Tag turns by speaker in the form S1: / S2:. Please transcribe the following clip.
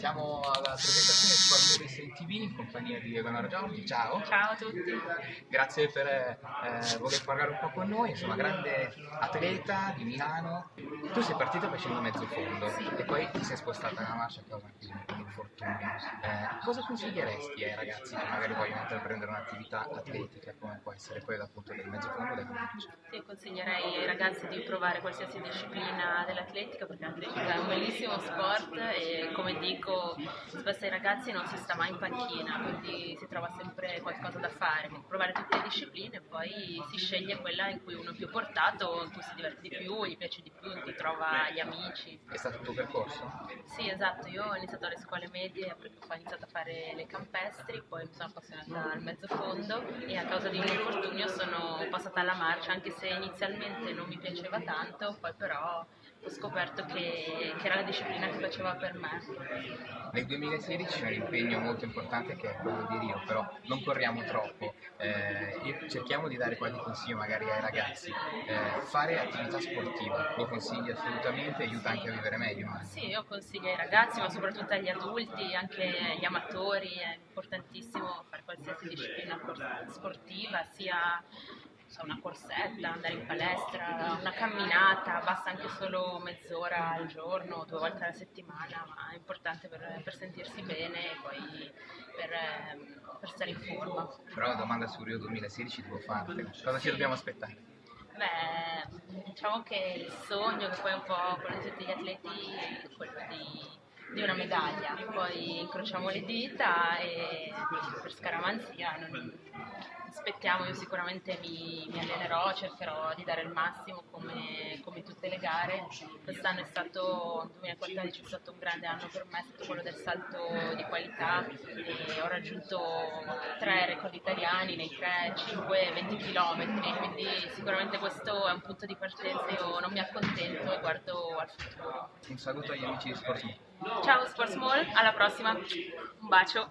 S1: Siamo alla presentazione di Sport Movie TV in compagnia di Eleonora Giorgi, ciao!
S2: Ciao a tutti!
S1: Grazie per eh, voler parlare un po' con noi, insomma grande atleta di Milano. Tu sei partita facendo mezzo fondo e poi ti sei spostata nella marcia a causa di un infortunio. Eh, cosa consiglieresti ai ragazzi che magari vogliono intraprendere un'attività atletica come può essere quella appunto del mezzo fondo della marcia?
S2: Sì, consiglierei ai ragazzi di provare qualsiasi disciplina dell'atletica perché l'atletica è un bellissimo sport e come dico spesso ai ragazzi non si sta mai in panchina, quindi si trova sempre qualcosa da fare, provare tutte le discipline e poi si sceglie quella in cui uno è più portato, in cui si diverte di più, gli piace di più, cui trova gli amici.
S1: È stato il tuo percorso?
S2: Sì, esatto, io ho iniziato alle scuole medie, ho iniziato a fare le campestri, poi mi sono appassionata al mezzo fondo e a causa di un infortunio sono passata alla marcia, anche se inizialmente non mi piaceva tanto, poi però ho scoperto che, che, era la disciplina che faceva per me.
S1: Nel 2016 c'è un impegno molto importante che è quello di Rio, però non corriamo troppo, eh, cerchiamo di dare qualche consiglio magari ai ragazzi. Eh, fare attività sportiva lo consigli assolutamente, aiuta anche a vivere meglio.
S2: Sì, io consiglio ai ragazzi, ma soprattutto agli adulti, anche agli amatori, è importantissimo fare qualsiasi disciplina sportiva, sia so, una corsetta, andare in palestra, una camminata, basta anche solo mezz'ora al giorno, due volte alla settimana, ma è importante per, per sentirsi bene e poi per, per, stare in forma.
S1: Però la domanda su Rio 2016 devo farti, cosa ci dobbiamo aspettare?
S2: Beh, diciamo che il sogno che poi un po' quello di tutti gli atleti è quello di di una medaglia, poi incrociamo le dita e per scaramanzia non, aspettiamo, io sicuramente mi, mi, allenerò, cercherò di dare il massimo come, come tutte le gare. Quest'anno è stato, il 2014 è stato un grande anno per me, è stato quello del salto di qualità e ho raggiunto tre record italiani nei 3, 5 e 20 km, quindi sicuramente questo è un punto di partenza, io non mi accontento e guardo al futuro.
S1: Un saluto agli amici di Sports
S2: Ciao Sports Mall, alla prossima, un bacio.